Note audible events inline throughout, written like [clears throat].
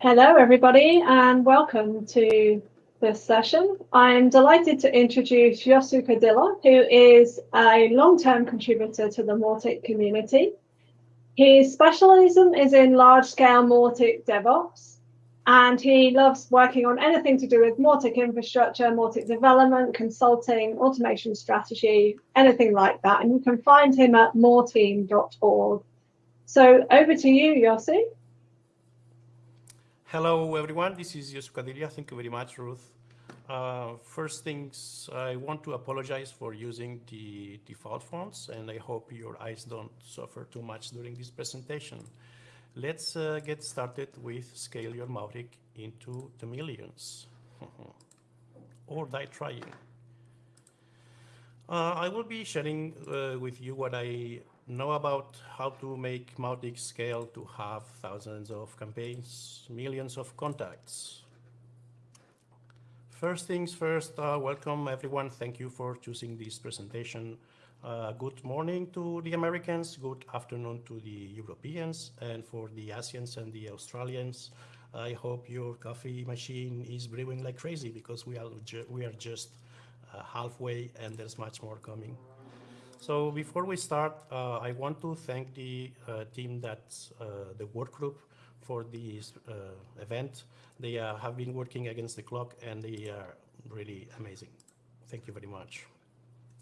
Hello, everybody, and welcome to this session. I'm delighted to introduce Yosu Cadilla, who is a long-term contributor to the Mautic community. His specialism is in large-scale Mautic DevOps, and he loves working on anything to do with Mautic infrastructure, Mautic development, consulting, automation strategy, anything like that. And you can find him at mauteam.org. So over to you, Yosu. Hello, everyone. This is Yosu Cadilla. Thank you very much, Ruth. Uh, first things, I want to apologize for using the default fonts, and I hope your eyes don't suffer too much during this presentation. Let's uh, get started with scale your Mautic into the millions, [laughs] or die trying. Uh, I will be sharing uh, with you what I know about how to make Mautic scale to have thousands of campaigns, millions of contacts. First things first, uh, welcome everyone. Thank you for choosing this presentation. Uh, good morning to the Americans, good afternoon to the Europeans, and for the Asians and the Australians, I hope your coffee machine is brewing like crazy because we are, we are just uh, halfway and there's much more coming. So before we start, uh, I want to thank the uh, team that's uh, the work group for this uh, event. They uh, have been working against the clock and they are really amazing. Thank you very much.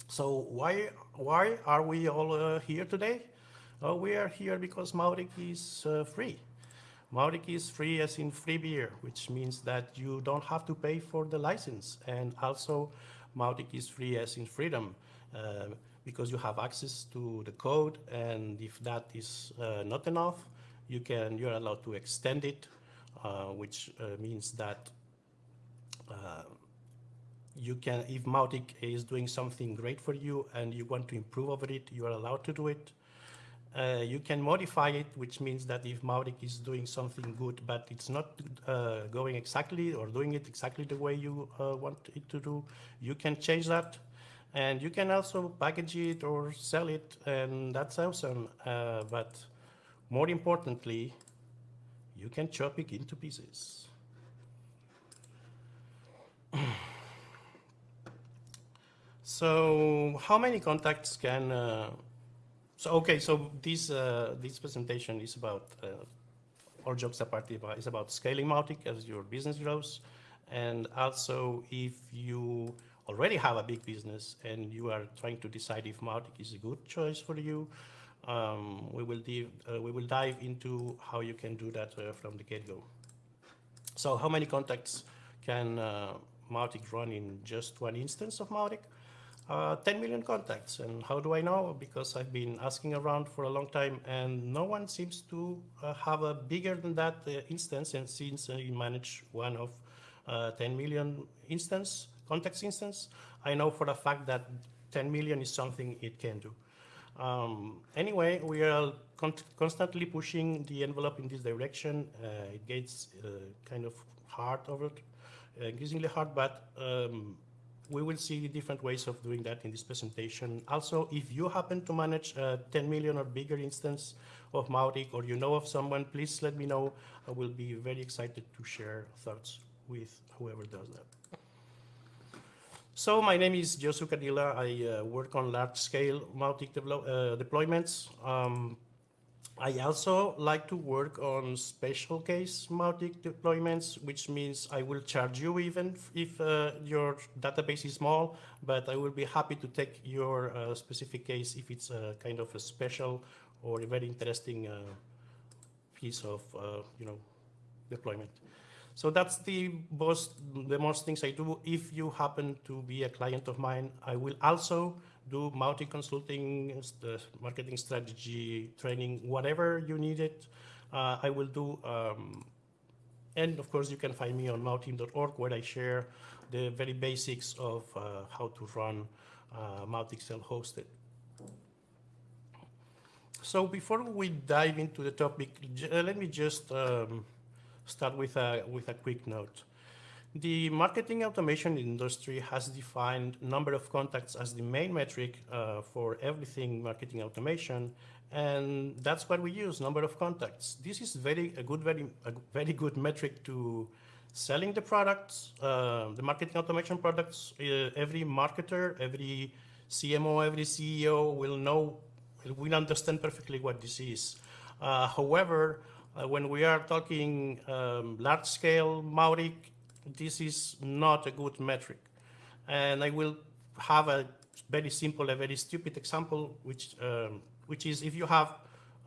So why, why are we all uh, here today? we are here because Mautic is free. Mautic is free as in free beer, which means that you don't have to pay for the license. And also Mautic is free as in freedom. Because you have access to the code and if that is uh, not enough, you can, you're allowed to extend it, uh, which uh, means that uh, you can, if Mautic is doing something great for you and you want to improve over it, you are allowed to do it. Uh, you can modify it, which means that if Mautic is doing something good, but it's not uh, going exactly or doing it exactly the way you uh, want it to do, you can change that. And you can also package it or sell it, and that's awesome. but more importantly, you can chop it into pieces. [clears throat] so how many contacts can, uh, so okay, so this, uh, this presentation is about, uh, all jokes apart, is about scaling Mautic as your business grows. And also if you already have a big business and you are trying to decide if Mautic is a good choice for you, um, we, will dive, uh, we will dive into how you can do that uh, from the get-go. So how many contacts can uh, Mautic run in just one instance of Mautic? Uh, 10 million contacts. And how do I know? Because I've been asking around for a long time and no one seems to uh, have a bigger than that uh, instance. And since you manage one of 10 million instance, contacts instance, I know for a fact that 10 million is something it can do. Um, anyway, we are con constantly pushing the envelope in this direction. Uh, it gets uh, kind of hard over uh, increasingly hard, but um, we will see different ways of doing that in this presentation. Also, if you happen to manage a 10 million or bigger instance of Mautic or you know of someone, please let me know. I will be very excited to share thoughts with whoever does that. So my name is Yosu Cadilla. I uh, work on large-scale Mautic uh, deployments. Um, I also like to work on special case Mautic deployments, which means I will charge you even if uh, your database is small, but I will be happy to take your uh, specific case if it's a kind of a special or a very interesting uh, piece of, uh, you know, deployment. So that's the most, the most things I do. If you happen to be a client of mine, I will also do Mautic consulting, the marketing strategy, training, whatever you need it, uh, I will do. Um, and of course, you can find me on mauteam.org where I share the very basics of uh, how to run uh, Mautic self-hosted. So before we dive into the topic, uh, let me just um, start with a, with a quick note. The marketing automation industry has defined number of contacts as the main metric uh, for everything marketing automation. And that's what we use, number of contacts. This is very a good, very a very good metric to selling the products, uh, the marketing automation products. Uh, every marketer, every CMO, every CEO will know, will understand perfectly what this is. Uh, however, uh, when we are talking um, large scale Mautic, this is not a good metric. And I will have a very simple, a very stupid example, which, um, which is if you have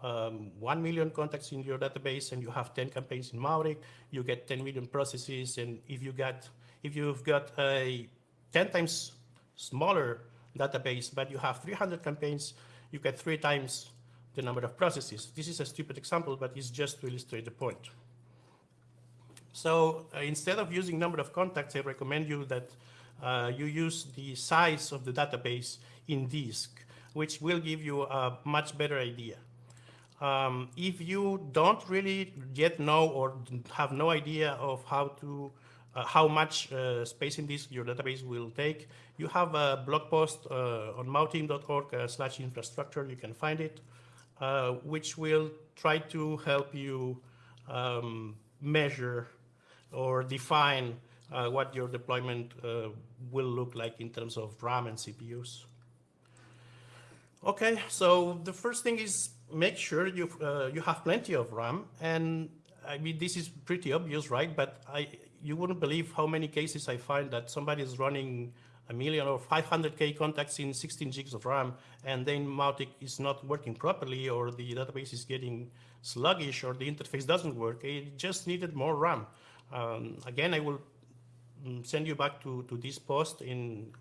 um, 1 million contacts in your database and you have 10 campaigns in Mautic, you get 10 million processes. And if you got, if you've got a 10 times smaller database, but you have 300 campaigns, you get three times the number of processes. This is a stupid example, but it's just to illustrate the point. So uh, instead of using number of contacts, I recommend you that uh, you use the size of the database in disk, which will give you a much better idea. Um, if you don't really yet know or have no idea of how to uh, how much uh, space in disk your database will take, you have a blog post uh, on mauteam.org uh, slash infrastructure, you can find it, uh, which will try to help you um, measure or define uh, what your deployment uh, will look like in terms of RAM and CPUs. Okay, so the first thing is make sure you uh, you have plenty of RAM, and I mean this is pretty obvious, right? But I you wouldn't believe how many cases I find that somebody is running a million or 500k contacts in 16 gigs of RAM, and then Mautic is not working properly, or the database is getting sluggish, or the interface doesn't work. It just needed more RAM. Um, again, I will mm, send you back to, to this post in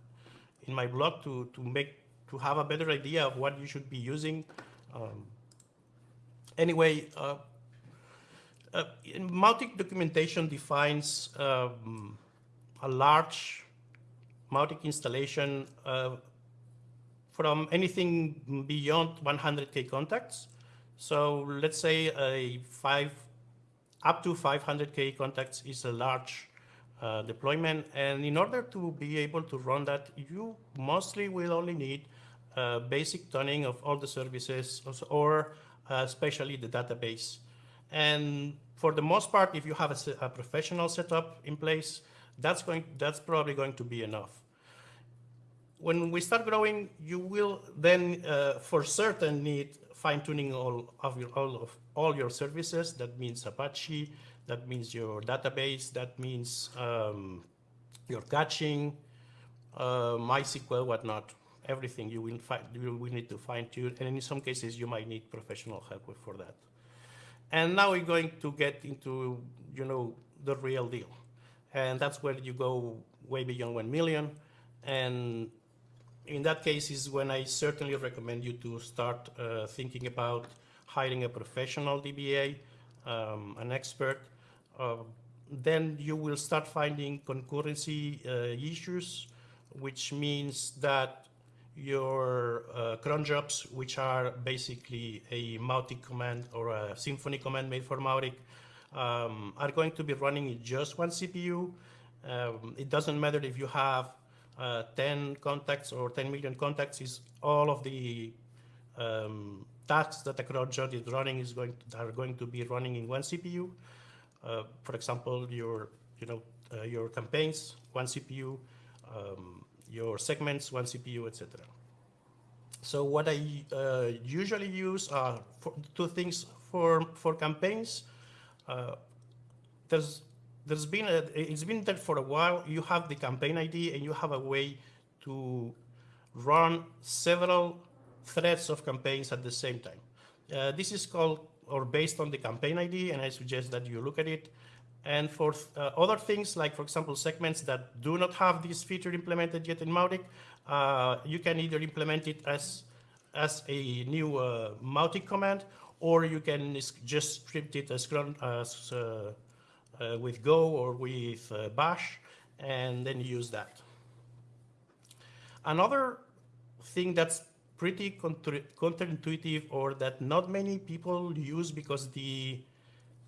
in my blog to to make to have a better idea of what you should be using. Um, anyway, uh, uh, Mautic documentation defines um, a large Mautic installation uh, from anything beyond 100k contacts. So let's say a five up to 500k contacts is a large uh, deployment. And in order to be able to run that, you mostly will only need uh, basic tuning of all the services or uh, especially the database. And for the most part, if you have a, a, professional setup in place, that's going that's probably going to be enough. When we start growing, you will then uh, for certain need fine-tuning all of your all of all your services. That means Apache, that means your database, that means um, your caching, uh, MySQL, whatnot. Everything you will find, you will need to fine-tune, and in some cases you might need professional help for that. And now we're going to get into, you know, the real deal, and that's where you go way beyond one million, and in that case is when I certainly recommend you to start uh, thinking about hiring a professional DBA, um, an expert. Uh, then you will start finding concurrency uh, issues, which means that your uh, cron jobs, which are basically a Mautic command or a Symfony command made for Mautic, um, are going to be running in just one CPU. Um, it doesn't matter if you have uh, 10 contacts or 10 million contacts is all of the um, tasks that a cron job is running is going to, are going to be running in one CPU. Uh, for example, your you know uh, your campaigns, one CPU, um, your segments, one CPU, etc. So what I uh, usually use are two things for for campaigns. Uh, there's there's been a, it's been there for a while. You have the campaign ID and you have a way to run several threads of campaigns at the same time. Uh, this is called or based on the campaign ID, and I suggest that you look at it. And for uh, other things, like for example, segments that do not have this feature implemented yet in Mautic, uh, you can either implement it as as a new uh, Mautic command, or you can just script it as, uh, uh, with Go or with uh, Bash, and then use that. Another thing that's pretty counterintuitive or that not many people use because the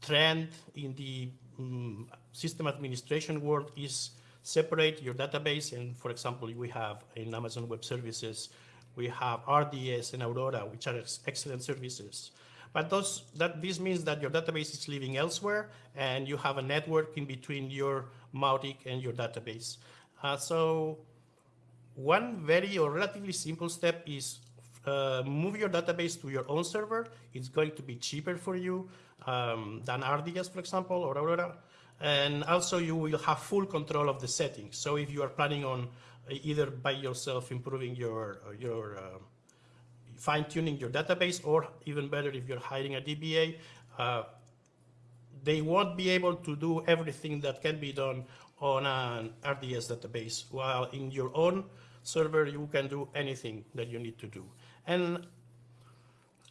trend in the um, system administration world is separate your database and for example we have in Amazon Web Services We have RDS and Aurora, which are excellent services. But those, that, this means that your database is living elsewhere and you have a network in between your Mautic and your database. Uh, so one very or relatively simple step is uh, move your database to your own server. It's going to be cheaper for you um, than RDS, for example, or Aurora. And also you will have full control of the settings. So if you are planning on uh, either by yourself improving your, your uh, fine tuning your database, or even better, if you're hiring a DBA, uh, they won't be able to do everything that can be done on an RDS database, while in your own server, you can do anything that you need to do. And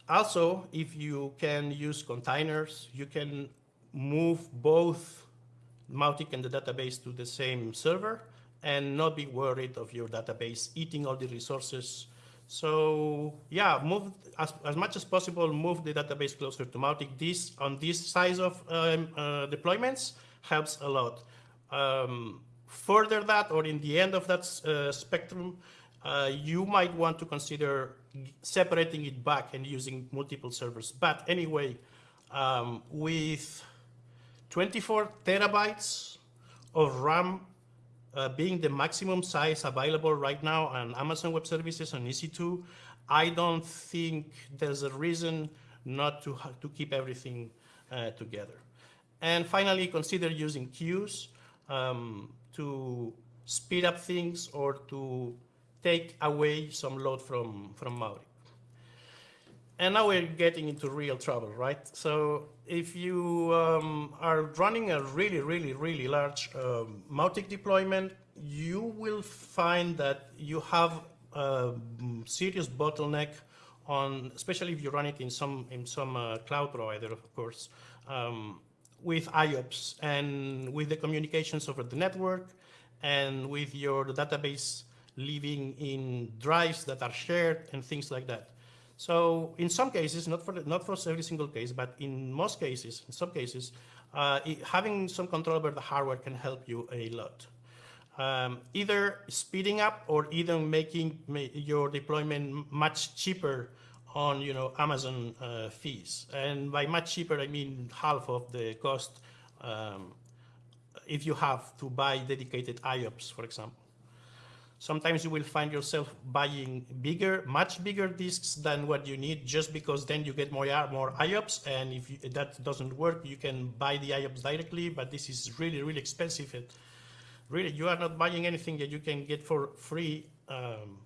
also, if you can use containers, you can move both Mautic and the database to the same server and not be worried of your database eating all the resources so yeah, move as, as much as possible, move the database closer to Mautic. This on this size of um, uh, deployments helps a lot. Um, further that, or in the end of that uh, spectrum, uh, you might want to consider separating it back and using multiple servers. But anyway, um, with 24 terabytes of RAM uh, being the maximum size available right now on Amazon Web Services and EC2, I don't think there's a reason not to, to keep everything uh, together. And finally, consider using queues um, to speed up things or to take away some load from, from Mautic. And now we're getting into real trouble, right? So if you um, are running a really, really, really large um, Mautic deployment, you will find that you have a serious bottleneck on, especially if you run it in some in some uh, cloud provider, of course, um, with IOPS and with the communications over the network and with your database living in drives that are shared and things like that. So in some cases, not for, not for every single case, but in most cases, in some cases, uh, it, having some control over the hardware can help you a lot. Um, either speeding up or even making your deployment much cheaper on you know Amazon uh, fees. And by much cheaper, I mean half of the cost um, if you have to buy dedicated IOPS, for example. Sometimes you will find yourself buying bigger, much bigger disks than what you need just because then you get more, more IOPS. And if you, that doesn't work, you can buy the IOPS directly, but this is really, really expensive. Really, you are not buying anything that you can get for free, um,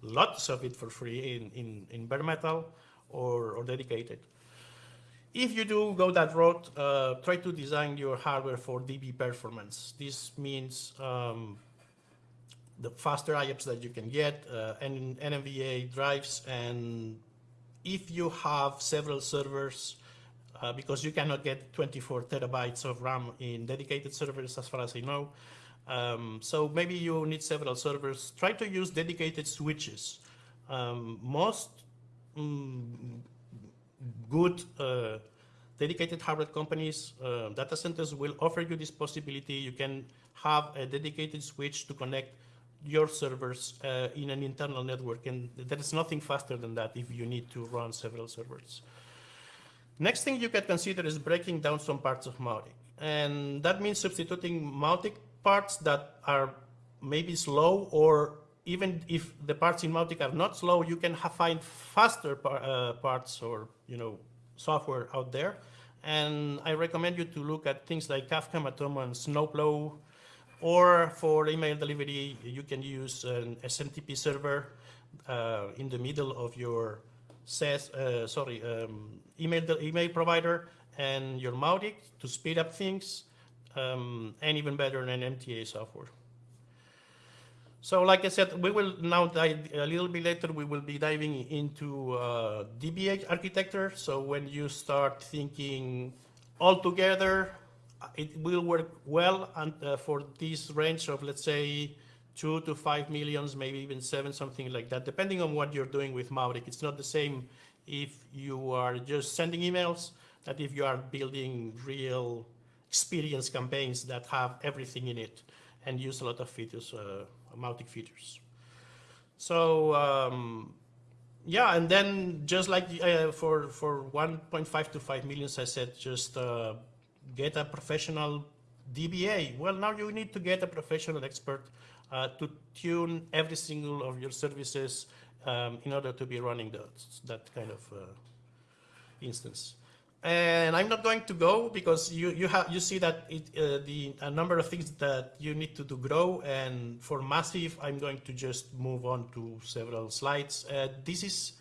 lots of it for free in, in, in bare metal or, or dedicated. If you do go that route, uh, try to design your hardware for DB performance. This means um, the faster IOPS that you can get, uh, and NVMe drives, and if you have several servers, uh, because you cannot get 24 terabytes of RAM in dedicated servers, as far as I know. Um, so maybe you need several servers. Try to use dedicated switches. Um, most um, good uh, dedicated hardware companies, uh, data centers will offer you this possibility. You can have a dedicated switch to connect your servers uh, in an internal network, and there is nothing faster than that if you need to run several servers. Next thing you can consider is breaking down some parts of Mautic. And that means substituting Mautic parts that are maybe slow or even if the parts in Mautic are not slow, you can find faster par uh, parts or you know software out there. And I recommend you to look at things like Kafka, Matomo, and Snowplow, or for email delivery, you can use an SMTP server uh, in the middle of your uh, sorry, um, email, email provider and your Mautic to speed up things, um, and even better than MTA software. So like I said, we will now dive a little bit later, we will be diving into uh, DBA architecture. So when you start thinking all together, it will work well and, uh, for this range of, let's say, two to five millions, maybe even seven, something like that, depending on what you're doing with Mautic. It's not the same if you are just sending emails that if you are building real experience campaigns that have everything in it and use a lot of features, uh, Mautic features. So um, yeah, and then just like uh, for for 1.5 to 5 millions, I said just uh, get a professional DBA. Well, now you need to get a professional expert uh, to tune every single of your services um, in order to be running that, that kind of uh, instance. And I'm not going to go because you you have you see that it, uh, the a number of things that you need to do grow. And for massive, I'm going to just move on to several slides. Uh, this is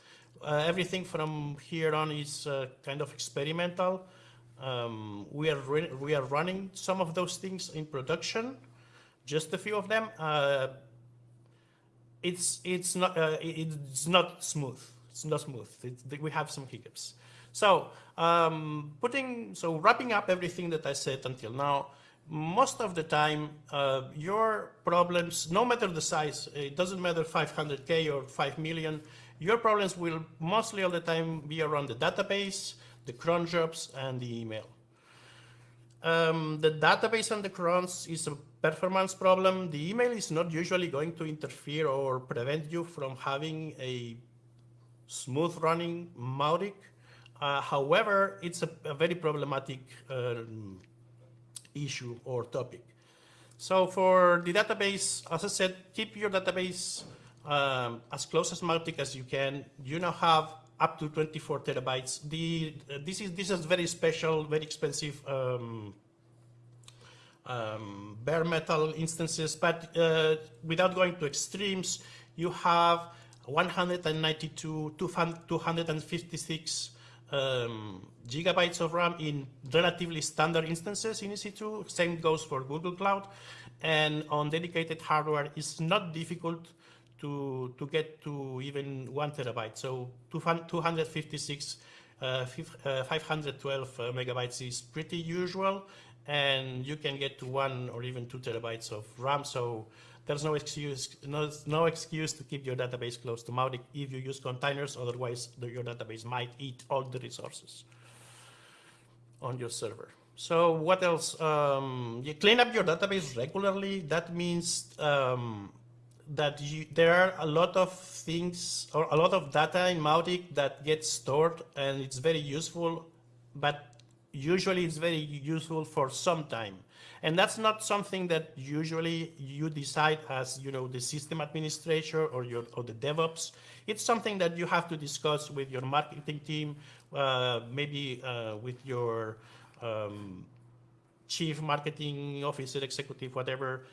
uh, everything from here on is uh, kind of experimental. Um, we are we are running some of those things in production, just a few of them. Uh, it's it's not uh, it's not smooth. It's not smooth. We have some hiccups. So um, putting, so wrapping up everything that I said until now, most of the time, uh, your problems, no matter the size, it doesn't matter 500K or 5 million, your problems will mostly all the time be around the database, the cron jobs, and the email. Um, the database and the crons is a performance problem. The email is not usually going to interfere or prevent you from having a smooth running Mautic. Uh, however, it's a, a very problematic um, issue or topic. So for the database, as I said, keep your database um, as close as Mautic as you can. You now have up to 24 terabytes. The, uh, this, is, this is very special, very expensive um, um, bare metal instances, but uh, without going to extremes, you have 192, 256 um, gigabytes of RAM in relatively standard instances in EC2. Same goes for Google Cloud. And on dedicated hardware, it's not difficult to, to get to even one terabyte. So 256, uh, uh 512 uh, megabytes is pretty usual. And you can get to one or even two terabytes of RAM. So there's no excuse, no, no excuse to keep your database close to Mautic if you use containers, otherwise the, your database might eat all the resources on your server. So what else? Um, you clean up your database regularly. That means um, that you, there are a lot of things or a lot of data in Mautic that gets stored and it's very useful, but usually it's very useful for some time. And that's not something that usually you decide as, you know, the system administrator or your or the DevOps. It's something that you have to discuss with your marketing team, uh, maybe uh, with your um, chief marketing officer, executive, whatever.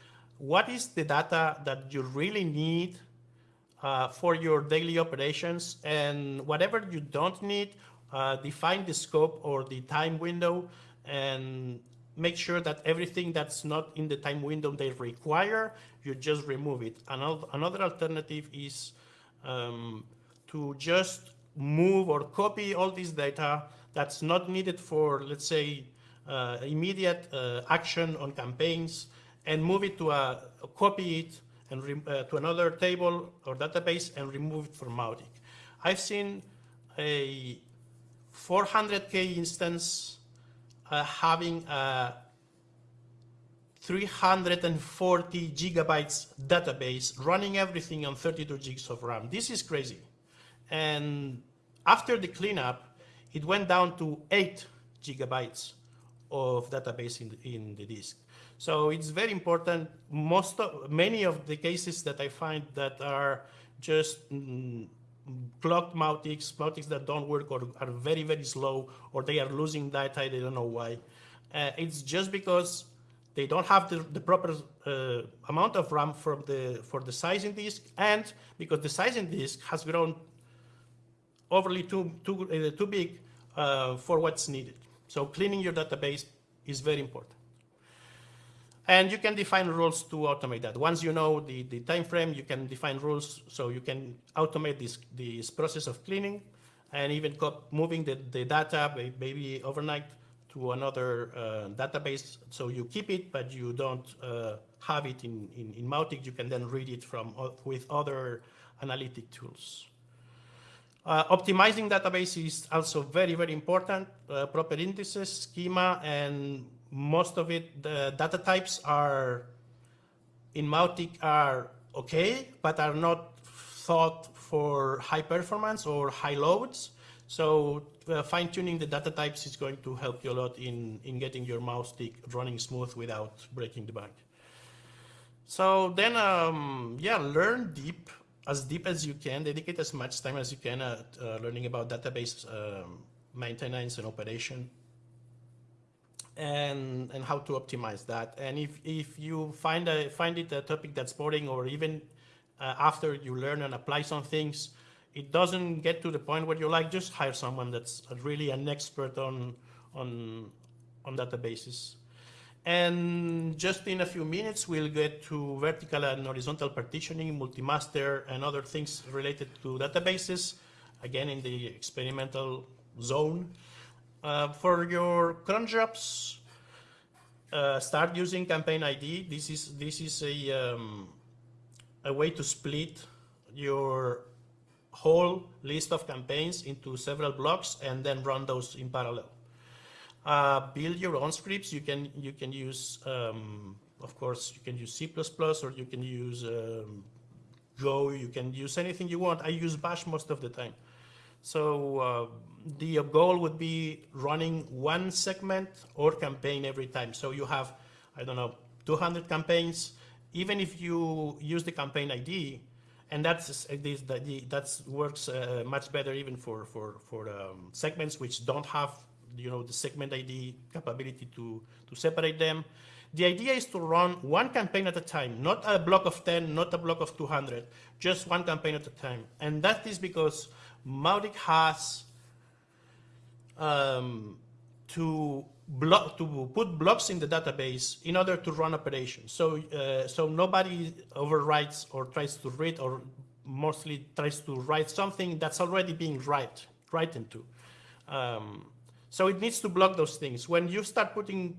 What is the data that you really need uh, for your daily operations and whatever you don't need, uh, define the scope or the time window and make sure that everything that's not in the time window they require, you just remove it. Another, another alternative is um, to just move or copy all this data that's not needed for, let's say, uh, immediate uh, action on campaigns and move it to a, copy it and uh, to another table or database and remove it from Mautic. I've seen a 400K instance uh, having a 340 gigabytes database running everything on 32 gigs of RAM. This is crazy. And after the cleanup, it went down to 8 gigabytes of database in the, in the disk. So it's very important. Most of, many of the cases that I find that are just mm, clogged Mautics, Mautics that don't work or are very, very slow, or they are losing data, they don't know why. Uh, it's just because they don't have the, the proper uh, amount of RAM from the, for the sizing disk, and because the sizing disk has grown overly too, too, uh, too big uh, for what's needed. So cleaning your database is very important. And you can define rules to automate that. Once you know the, the time frame, you can define rules so you can automate this, this process of cleaning and even moving the, the data maybe overnight to another uh, database. So you keep it, but you don't uh, have it in, in, in Mautic. You can then read it from with other analytic tools. Uh, optimizing database is also very, very important. Uh, proper indices, schema, and most of it, the data types are in Mautic are okay, but are not thought for high performance or high loads. So uh, fine tuning the data types is going to help you a lot in, in getting your Mautic running smooth without breaking the bank. So then, um, yeah, learn deep, as deep as you can, dedicate as much time as you can at uh, learning about database um, maintenance and operation and, and how to optimize that. And if, if you find, a, find it a topic that's boring or even uh, after you learn and apply some things, it doesn't get to the point where you like just hire someone that's really an expert on on on databases. And just in a few minutes, we'll get to vertical and horizontal partitioning, multi-master, and other things related to databases, again in the experimental zone. Uh, for your cron jobs, uh, start using campaign ID. This is this is a um, a way to split your whole list of campaigns into several blocks and then run those in parallel. Uh, build your own scripts. You can you can use, um, of course, you can use C++ or you can use um, Go. You can use anything you want. I use Bash most of the time. So uh, the goal would be running one segment or campaign every time. So you have, I don't know, 200 campaigns. Even if you use the campaign ID, and that's that works uh, much better even for for for um, segments which don't have you know the segment ID capability to to separate them. The idea is to run one campaign at a time, not a block of 10, not a block of 200, just one campaign at a time. And that is because Mautic has um, to block to put blocks in the database in order to run operations. So uh, so nobody overwrites or tries to read or mostly tries to write something that's already being write written to. Um, so it needs to block those things. When you start putting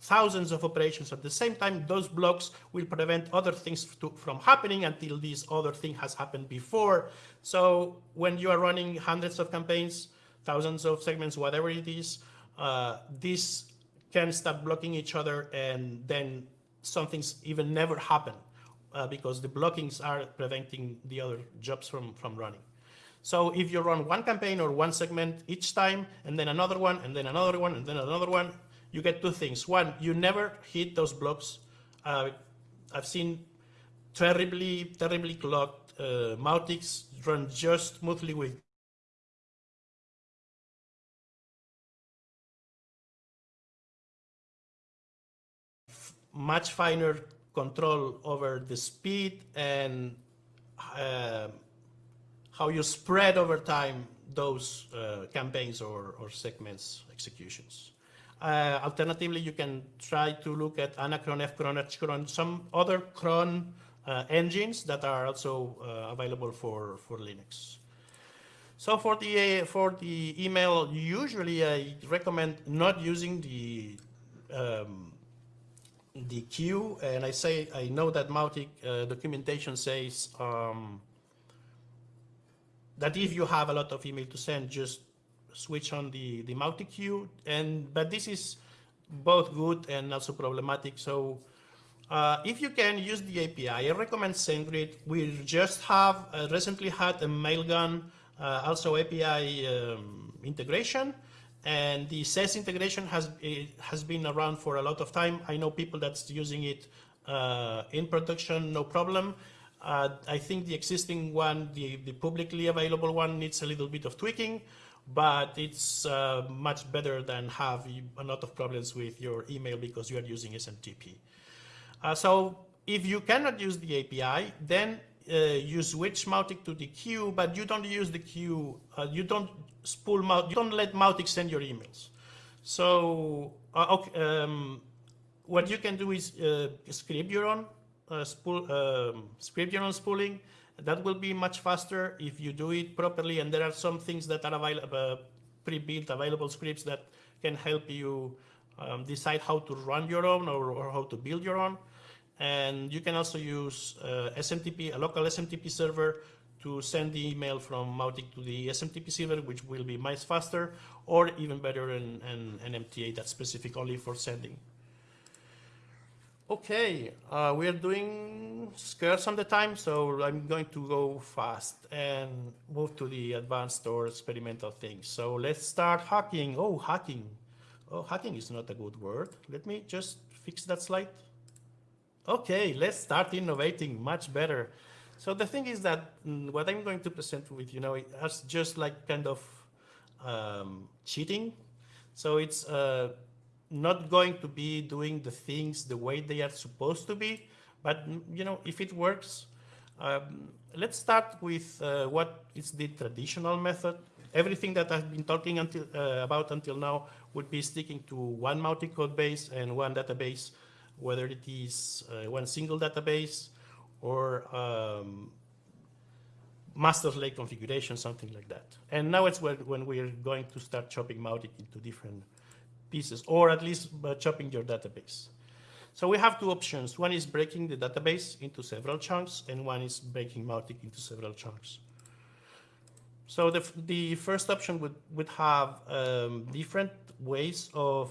thousands of operations at the same time, those blocks will prevent other things to, from happening until this other thing has happened before. So when you are running hundreds of campaigns, thousands of segments, whatever it is, uh, this can start blocking each other and then something's even never happen uh, because the blockings are preventing the other jobs from, from running. So if you run one campaign or one segment each time, and then another one, and then another one, and then another one, you get two things. One, you never hit those blocks. Uh, I've seen terribly, terribly clogged uh, Mautics run just smoothly with much finer control over the speed and uh, how you spread over time those uh, campaigns or, or, segments executions. Uh, alternatively, you can try to look at Anacron, Fcron, Hcron, some other cron uh, engines that are also uh, available for, for Linux. So for the, for the email, usually I recommend not using the um, the queue, and I say I know that Mautic uh, documentation says um, that if you have a lot of email to send, just switch on the the Mautic queue. And but this is both good and also problematic. So uh, if you can use the API, I recommend SendGrid. We just have uh, recently had a Mailgun uh, also API um, integration. And the SES integration has has been around for a lot of time. I know people that's using it uh, in production, no problem. Uh, I think the existing one, the, the publicly available one, needs a little bit of tweaking, but it's uh, much better than have a lot of problems with your email because you are using SMTP. Uh, so if you cannot use the API, then uh, you switch Mautic to the queue, but you don't use the queue, uh, you don't spool Mautic, you don't let Mautic send your emails. So uh, okay, um, what you can do is uh, script your own spool, um, script your own spooling. That will be much faster if you do it properly. And there are some things that are available, uh, pre-built available scripts that can help you um, decide how to run your own or, or how to build your own. And you can also use uh, SMTP, a local SMTP server to send the email from Mautic to the SMTP server, which will be much faster, or even better, an, an, an MTA that's specific only for sending. Okay, uh, we are doing scarce on the time, so I'm going to go fast and move to the advanced or experimental things. So let's start hacking. Oh, hacking. Oh, hacking is not a good word. Let me just fix that slide. Okay, let's start innovating much better. So the thing is that mm, what I'm going to present with, you know, it's just like kind of um, cheating. So it's uh, not going to be doing the things the way they are supposed to be. But you know, if it works, um, let's start with uh, what is the traditional method. Everything that I've been talking until, uh, about until now would be sticking to one Mautic code base and one database, whether it is uh, one single database or um, master slave configuration, something like that. And now it's when, when we're going to start chopping Mautic into different pieces, or at least uh, chopping your database. So we have two options. One is breaking the database into several chunks, and one is breaking Mautic into several chunks. So the, the first option would, would have um, different ways of,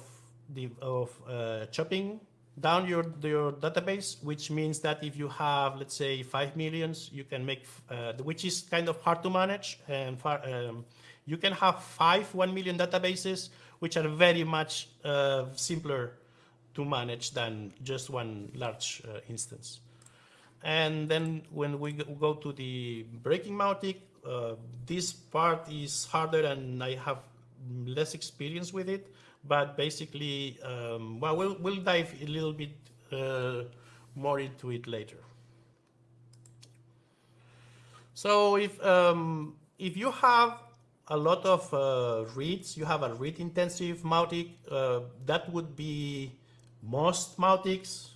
the, of uh, chopping down your, your database, which means that if you have, let's say, 5 millions, you can make, uh, which is kind of hard to manage, and far, um, you can have five 1 million databases which are very much uh, simpler to manage than just one large uh, instance. And then when we go to the breaking Mautic, uh, this part is harder and I have less experience with it, but basically, um, well, well, we'll dive a little bit uh, more into it later. So if, um, if you have a lot of uh, reads. You have a read intensive Mautic. Uh, that would be most Mautics.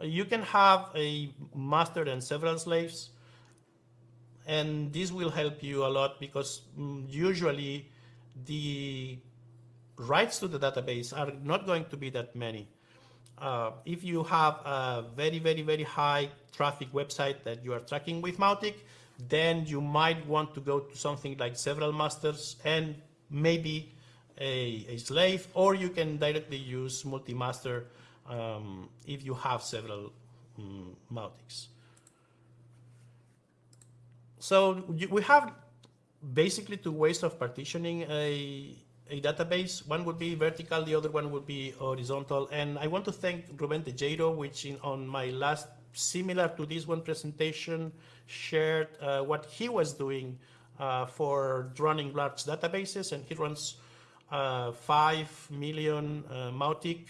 You can have a master and several slaves. And this will help you a lot because um, usually the writes to the database are not going to be that many. Uh, if you have a very, very, very high traffic website that you are tracking with Mautic, then you might want to go to something like several masters and maybe a, a slave, or you can directly use multi-master um, if you have several um, Mautics. So we have basically two ways of partitioning a, a database. One would be vertical, the other one would be horizontal. And I want to thank Ruben Tejero, which in, on my last similar to this one presentation, shared uh, what he was doing uh, for running large databases, and he runs uh, 5 million uh, Mautic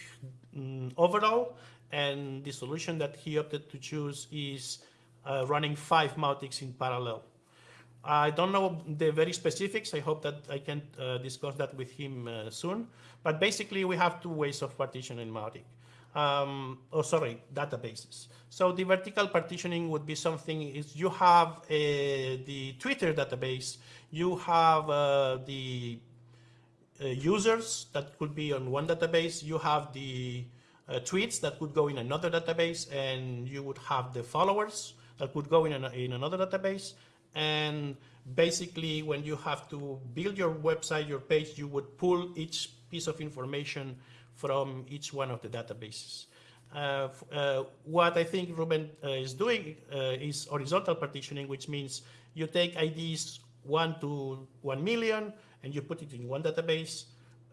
um, overall, and the solution that he opted to choose is uh, running 5 Mautics in parallel. I don't know the very specifics. I hope that I can uh, discuss that with him soon. But basically, we have two ways of partitioning Mautic um, oh sorry, databases. So the vertical partitioning would be something is you have a, the Twitter database, you have uh, the uh, users that could be on one database, you have the uh, tweets that could go in another database, and you would have the followers that could go in, an, in another database. And basically, when you have to build your website, your page, you would pull each piece of information from each one of the databases. Uh, uh, what I think Ruben uh, is doing uh, is horizontal partitioning, which means you take IDs 1 to 1 million and you put it in one database,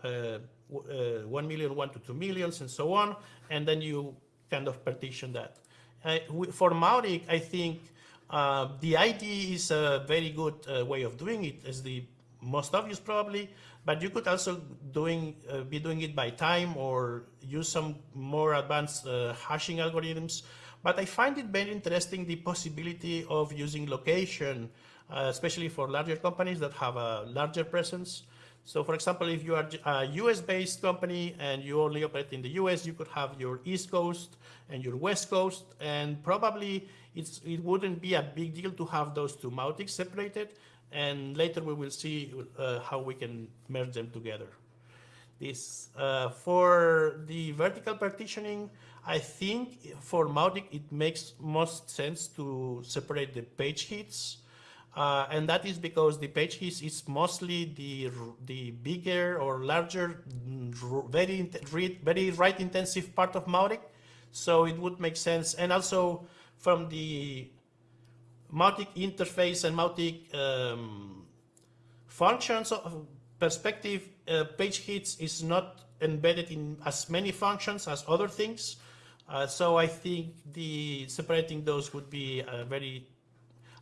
uh, uh, 1 million, 1 to 2 millions, and so on, and then you kind of partition that. for Mautic, I think the ID is a very good way of doing it, as the most obvious probably, but you could also doing uh, be doing it by time or use some more advanced uh, hashing algorithms. But I find it very interesting the possibility of using location, uh, especially for larger companies that have a larger presence. So for example, if you are a US-based company and you only operate in the US, you could have your East Coast and your West Coast, and probably it wouldn't be a big deal to have those two Mautics separated and later we will see uh, how we can merge them together. This uh, For the vertical partitioning, I think for Mautic it makes most sense to separate the page hits. Uh, and that is because the page hits is mostly the the bigger or larger, very read very write intensive part of Mautic. So it would make sense. And also from the Mautic interface and Mautic um, functions of perspective, uh, page hits is not embedded in as many functions as other things. Uh, so I think the separating those would be a very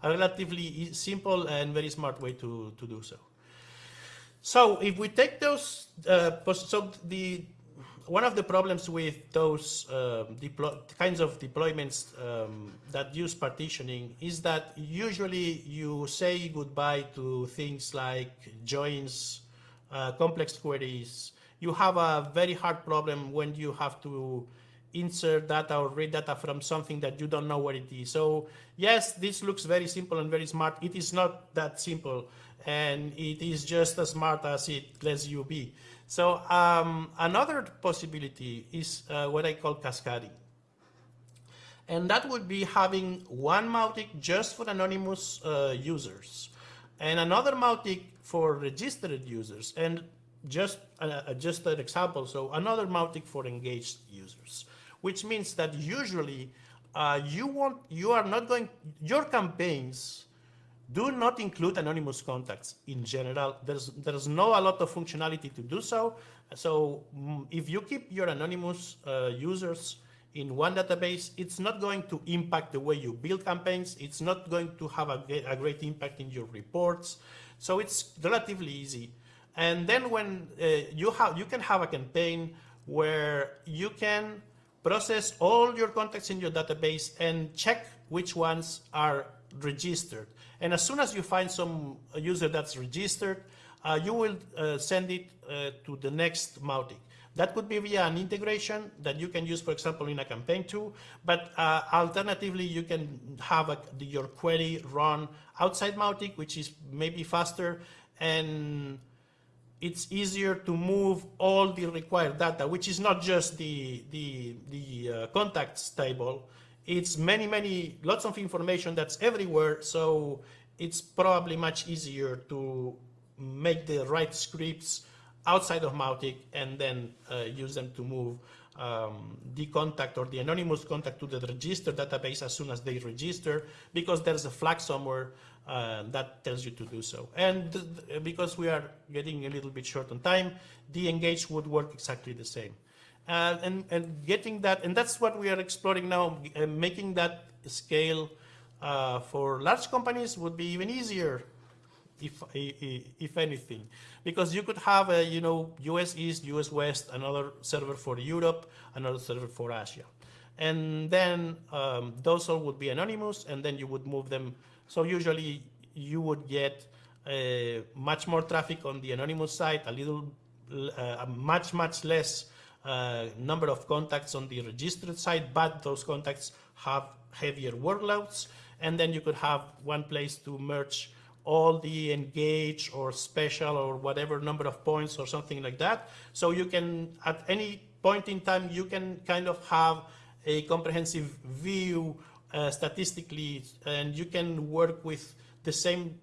a relatively simple and very smart way to, to do so. So if we take those, uh, so the one of the problems with those uh, kinds of deployments um, that use partitioning is that usually you say goodbye to things like joins, uh, complex queries. You have a very hard problem when you have to insert data or read data from something that you don't know what it is. So yes, this looks very simple and very smart. It is not that simple and it is just as smart as it lets you be. So um, another possibility is uh, what I call cascading. And that would be having one Mautic just for anonymous uh, users and another Mautic for registered users. And just, uh, just an example, so another Mautic for engaged users which means that usually uh, you want you are not going your campaigns do not include anonymous contacts in general. There's there's no a lot of functionality to do so. So mm, if you keep your anonymous uh, users in one database, it's not going to impact the way you build campaigns. It's not going to have a, a great impact in your reports. So it's relatively easy. And then when uh, you have you can have a campaign where you can process all your contacts in your database and check which ones are registered. And as soon as you find some user that's registered, uh, you will uh, send it uh, to the next Mautic. That could be via an integration that you can use, for example, in a campaign too. But uh, alternatively, you can have a, your query run outside Mautic, which is maybe faster. And it's easier to move all the required data, which is not just the, the, the uh, contacts table. It's many, many, lots of information that's everywhere. So it's probably much easier to make the right scripts outside of Mautic and then uh, use them to move um, the contact or the anonymous contact to the register database as soon as they register because there's a flag somewhere uh, that tells you to do so. And because we are getting a little bit short on time, the engage would work exactly the same. Uh, and, and getting that, and that's what we are exploring now, making that scale uh, for large companies would be even easier, if, if anything, because you could have a, you know, US East, US West, another server for Europe, another server for Asia. And then um, those all would be anonymous, and then you would move them so usually you would get uh, much more traffic on the anonymous side, a little, uh, much, much less uh, number of contacts on the registered side, but those contacts have heavier workloads. And then you could have one place to merge all the engage or special or whatever number of points or something like that. So you can, at any point in time, you can kind of have a comprehensive view uh, statistically, and you can work with the same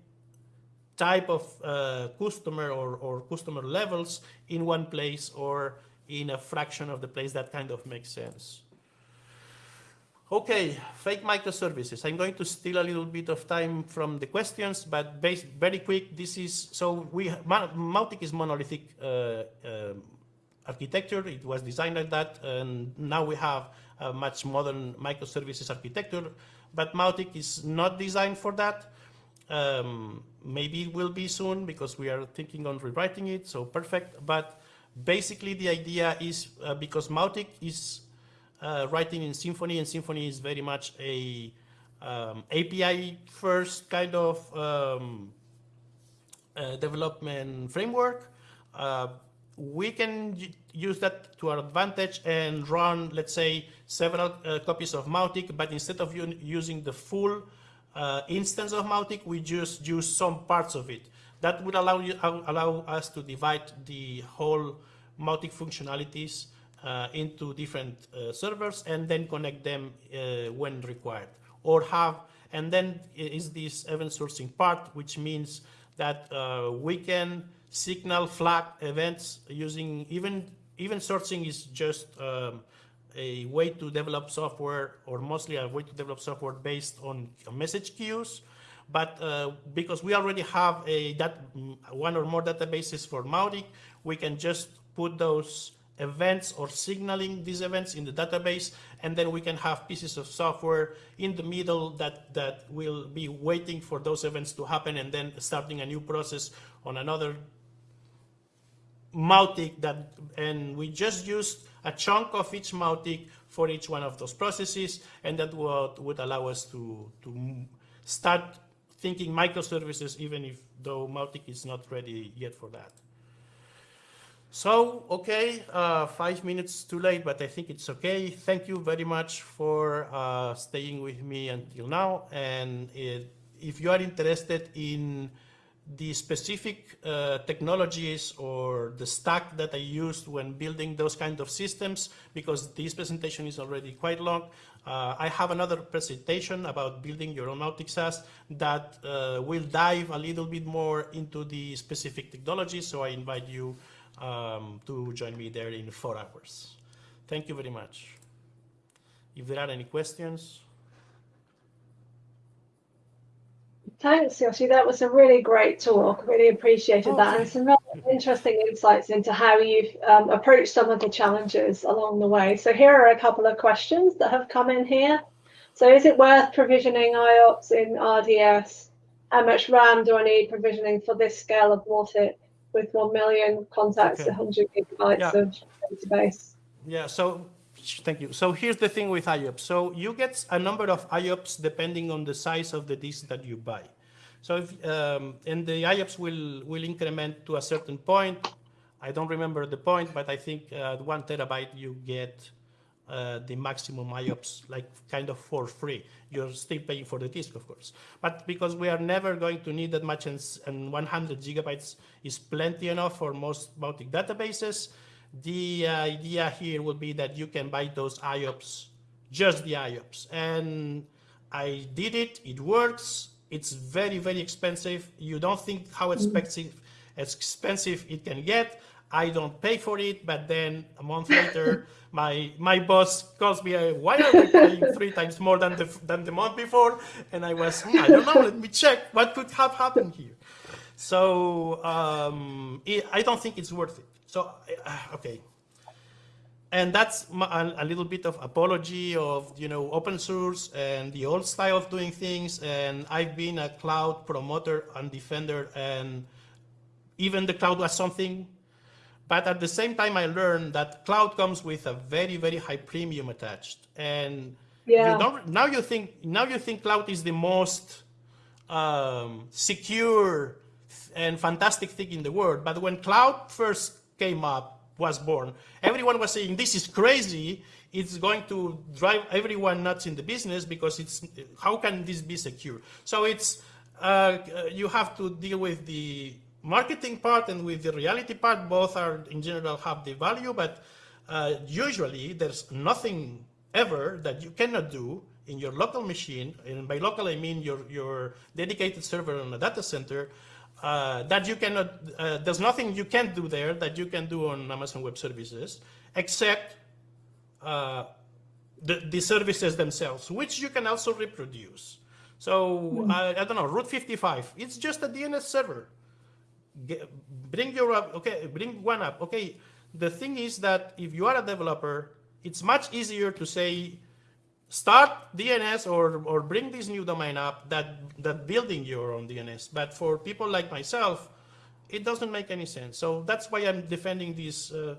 type of uh, customer or, or customer levels in one place or in a fraction of the place that kind of makes sense. Okay, fake microservices. I'm going to steal a little bit of time from the questions, but very quick, this is, so we, Mautic is monolithic uh, uh, architecture. It was designed like that, and now we have a much modern microservices architecture, but Mautic is not designed for that. Um, maybe it will be soon because we are thinking on rewriting it, so perfect. But basically the idea is uh, because Mautic is uh, writing in Symfony and Symfony is very much a um, API first kind of um, uh, development framework. Uh, we can use that to our advantage and run, let's say, several uh, copies of Mautic, but instead of using the full uh, instance of Mautic, we just use some parts of it. That would allow, you, allow us to divide the whole Mautic functionalities uh, into different uh, servers and then connect them uh, when required. Or have, and then is this event sourcing part, which means that uh, we can signal flag events using even even sourcing is just um, a way to develop software, or mostly a way to develop software based on message queues. But uh, because we already have a that one or more databases for Mautic, we can just put those events or signaling these events in the database, and then we can have pieces of software in the middle that, that will be waiting for those events to happen and then starting a new process on another Mautic that, and we just used a chunk of each Mautic for each one of those processes, and that would, would allow us to, to start thinking microservices, even if though Mautic is not ready yet for that. So, okay, uh, five minutes too late, but I think it's okay. Thank you very much for uh, staying with me until now. And it, if you are interested in the specific uh, technologies or the stack that I used when building those kind of systems, because this presentation is already quite long, uh, I have another presentation about building your own Mautic SaaS that uh, will dive a little bit more into the specific technologies. So I invite you um, to join me there in four hours. Thank you very much. If there are any questions. Thanks, Yosu. That was a really great talk. Really appreciated oh, that, and some really interesting insights into how you've um, approached some of the challenges along the way. So here are a couple of questions that have come in here. So is it worth provisioning IOPS in RDS? How much RAM do I need provisioning for this scale of Mautic? with 1 million contacts, okay. 100 gigabytes yeah. of database. Yeah, so thank you. So here's the thing with IOPS. So you get a number of IOPS depending on the size of the disk that you buy. So if, um, and the IOPS will, will increment to a certain point. I don't remember the point, but I think uh, one terabyte you get uh, the maximum IOPS like kind of for free. You're still paying for the disk, of course. But because we are never going to need that much and, and 100 gigabytes is plenty enough for most Mautic databases, the uh, idea here would be that you can buy those IOPS, just the IOPS. And I did it, it works. It's very, very expensive. You don't think how mm-hmm. expensive, expensive it can get. I don't pay for it, but then a month later, [laughs] my my boss calls me, why are we paying three times more than the than the month before? And I was, hmm, I don't know, let me check what could have happened here. So um, it, I don't think it's worth it. So uh, okay, and that's a, a, little bit of apology of you know open source and the old style of doing things. And I've been a cloud promoter and defender, and even the cloud was something but at the same time, I learned that cloud comes with a very, very high premium attached. And yeah. you don't, now you think now you think cloud is the most um, secure and fantastic thing in the world. But when cloud first came up, was born, everyone was saying this is crazy. It's going to drive everyone nuts in the business because it's how can this be secure? So it's uh, you have to deal with the marketing part and with the reality part, both are in general have the value, but uh, usually there's nothing ever that you cannot do in your local machine, and by local I mean your, your dedicated server on a data center, uh, that you cannot, uh, there's nothing you can't do there that you can do on Amazon Web Services, except uh, the, the services themselves, which you can also reproduce. So, mm. I don't know, Route 55, it's just a DNS server get, bring your up, okay, bring one up. Okay, the thing is that if you are a developer, it's much easier to say, start DNS or, or bring this new domain up that, that building your own DNS. But for people like myself, it doesn't make any sense. So that's why I'm defending this uh,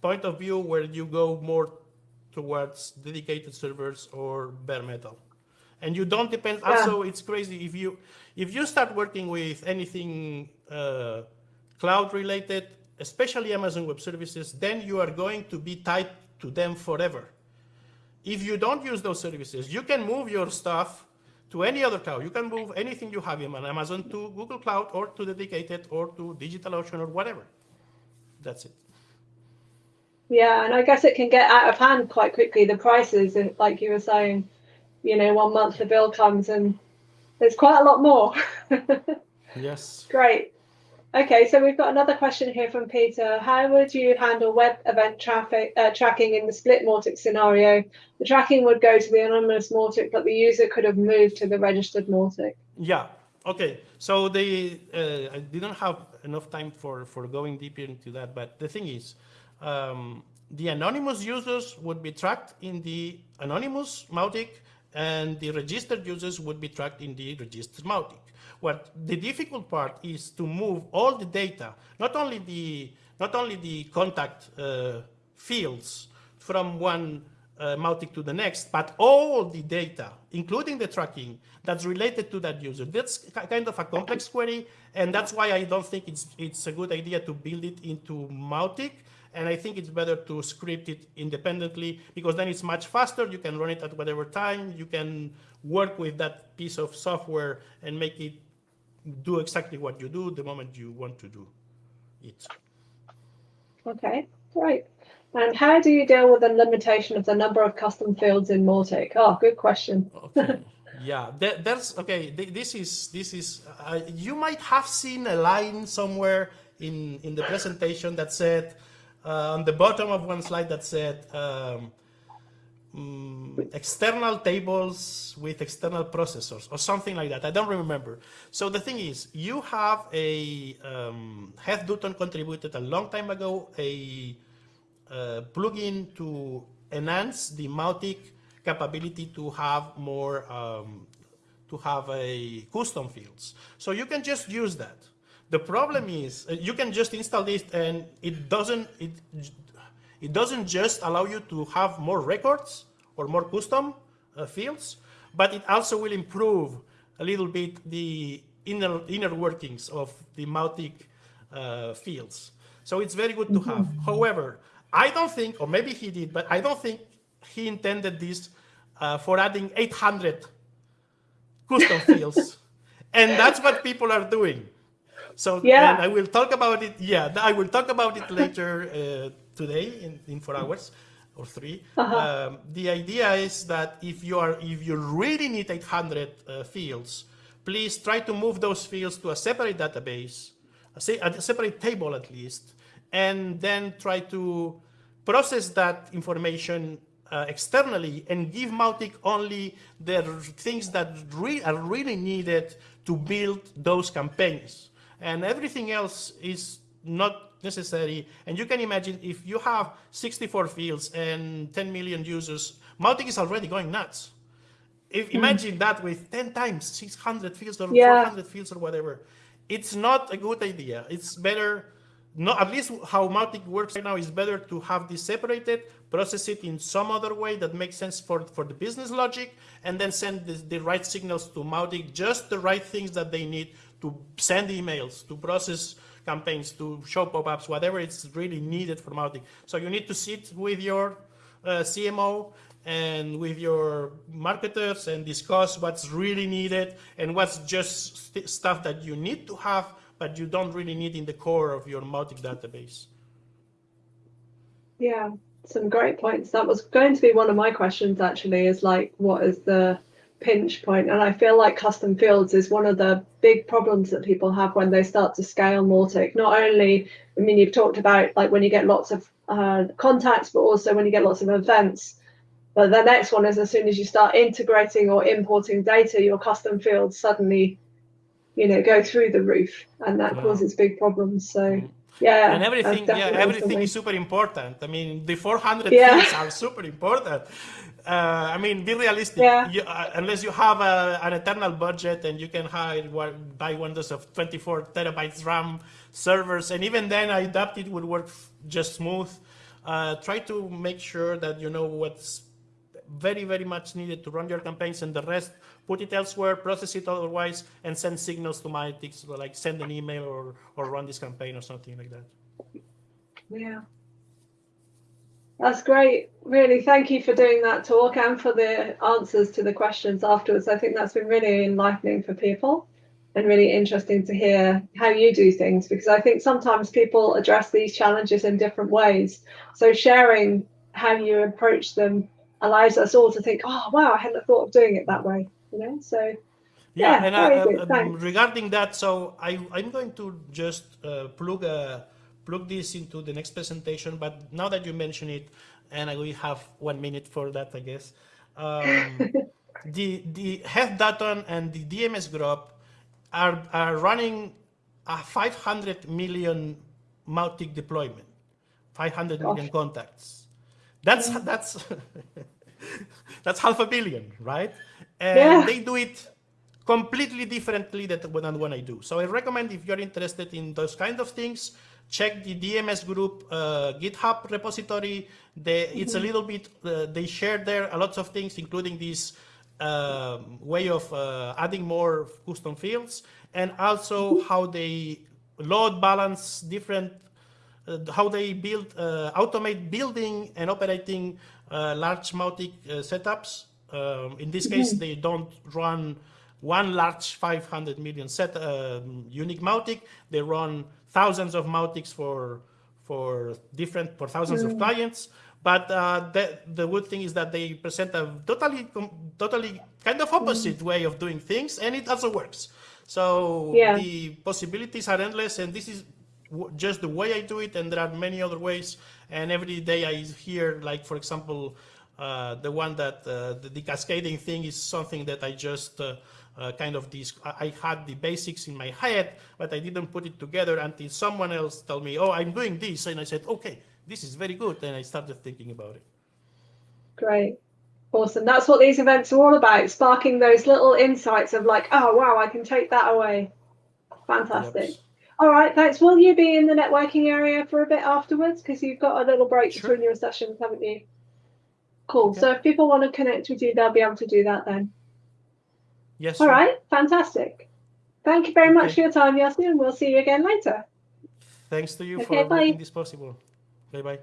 point of view where you go more towards dedicated servers or bare metal and you don't depend. Yeah. Also, it's crazy if you if you start working with anything uh, cloud related, especially Amazon Web Services, then you are going to be tied to them forever. If you don't use those services, you can move your stuff to any other cloud. You can move anything you have in Amazon to Google Cloud or to dedicated or to DigitalOcean or whatever. That's it. Yeah, and I guess it can get out of hand quite quickly. The prices, like you were saying, you know, one month the bill comes and there's quite a lot more. [laughs] yes. Great. Okay, so we've got another question here from Peter. How would you handle web event traffic uh, tracking in the split Mautic scenario? The tracking would go to the anonymous Mautic, but the user could have moved to the registered Mautic. Yeah. Okay. So they, uh, I didn't have enough time for for going deeper into that, but the thing is, um, the anonymous users would be tracked in the anonymous Mautic, and the registered users would be tracked in the registered Mautic. What the difficult part is to move all the data, not only the not only the contact uh, fields from one uh, Mautic to the next, but all the data, including the tracking that's related to that user. That's kind of a complex query, and that's why I don't think it's it's a good idea to build it into Mautic. And I think it's better to script it independently because then it's much faster. You can run it at whatever time. You can work with that piece of software and make it do exactly what you do the moment you want to do it. Okay, great. And how do you deal with the limitation of the number of custom fields in Mautic? Oh, good question. okay. [laughs] Yeah, there, there's okay. This is this is. Uh, you might have seen a line somewhere in in the presentation that said uh, on the bottom of one slide that said um, um, external tables with external processors or something like that. I don't remember. So the thing is, you have a, um, Heath Dutton contributed a long time ago a, a plugin to enhance the Mautic capability to have more, um, to have a custom fields. So you can just use that. The problem is uh, you can just install this and it doesn't, it it doesn't just allow you to have more records or more custom uh, fields, but it also will improve a little bit the inner, inner workings of the Mautic uh, fields. So it's very good to have. However, I don't think, or maybe he did, but I don't think he intended this uh, for adding 800 custom [laughs] fields. and that's what people are doing. So yeah. I will talk about it. Yeah, I will talk about it later uh, today in, in four hours or 3 uh -huh. um, the idea is that if you are if you really need 800 uh, fields, please try to move those fields to a separate database, a, a separate table at least, and then try to process that information uh, externally and give Mautic only the things that re are really needed to build those campaigns. And everything else is not necessary. And you can imagine if you have 64 fields and 10 million users, Mautic is already going nuts. If mm. imagine that with 10 times 600 fields or yeah. 400 fields or whatever, it's not a good idea. It's better, not at least how Mautic works right now is better to have this separated, process it in some other way that makes sense for, for the business logic, and then send the, the right signals to Mautic, just the right things that they need to send emails, to process campaigns, to show pop-ups, whatever it's really needed for marketing. So you need to sit with your uh, CMO and with your marketers and discuss what's really needed and what's just st stuff that you need to have, but you don't really need in the core of your Mautic database. Yeah, some great points. That was going to be one of my questions actually is like, what is the pinch point and I feel like custom fields is one of the big problems that people have when they start to scale Mautic. Not only, I mean, you've talked about like when you get lots of uh, contacts, but also when you get lots of events. But the next one is as soon as you start integrating or importing data, your custom fields suddenly, you know, go through the roof and that yeah. causes big problems. So mm-hmm. yeah. And everything, yeah, everything is super important. I mean, the 400 yeah. fields are super important uh, I mean, be realistic. Yeah. You, uh, unless you have a, an eternal budget and you can hire buy Windows of 24 terabytes RAM servers, and even then, I doubt it would work just smooth. Uh, try to make sure that you know what's very, very much needed to run your campaigns, and the rest put it elsewhere, process it otherwise, and send signals to my like send an email or or run this campaign or something like that. Yeah. That's great. Really, thank you for doing that talk and for the answers to the questions afterwards. I think that's been really enlightening for people and really interesting to hear how you do things because I think sometimes people address these challenges in different ways. So sharing how you approach them allows us all to think, oh wow, I hadn't thought of doing it that way. You know, so Yeah, Yeah, and very uh, um, regarding that, so I, I'm going to just uh, plug uh, plug this into the next presentation. But now that you mention it, and I will have one minute for that, I guess. Um, [laughs] the the Heath Dutton and the DMS group are are running a 500 million Mautic deployment, 500 million Gosh. contacts. That's that's [laughs] that's half a billion, right? And Yeah. they do it completely differently than when I do. So I recommend if you're interested in those kind of things, check the DMS group uh, GitHub repository. They, It's a little bit, uh, they share there a lots of things, including this um, way of uh, adding more custom fields and also how they load balance different uh, how they build, uh, automate building and operating uh, large Mautic uh, setups. Um, in this case, they don't run one large 500 million set um, unique Mautic. They run thousands of Mautics for for different for thousands of clients. But uh, the, the good thing is that they present a totally totally kind of opposite way of doing things, and it also works. So Yeah. the possibilities are endless, and this is just the way I do it, and there are many other ways. And every day I hear, like for example, uh, the one that uh, the, the cascading thing is something that I just uh, uh, kind of this. I I had the basics in my head, but I didn't put it together until someone else told me, "Oh, I'm doing this," and I said, "Okay, this is very good," and I started thinking about it. Great. Awesome. That's what these events are all about, sparking those little insights of like, oh, wow, I can take that away. Fantastic. Yep. All right, thanks. Will you be in the networking area for a bit afterwards? Because you've got a little break Sure. between your sessions, haven't you? Cool. Okay. So if people want to connect with you, they'll be able to do that then. Yes. All right, fantastic. Thank you very much for your time, Yasin, and we'll see you again later. Thanks to you Okay, for bye. making this possible. Bye bye.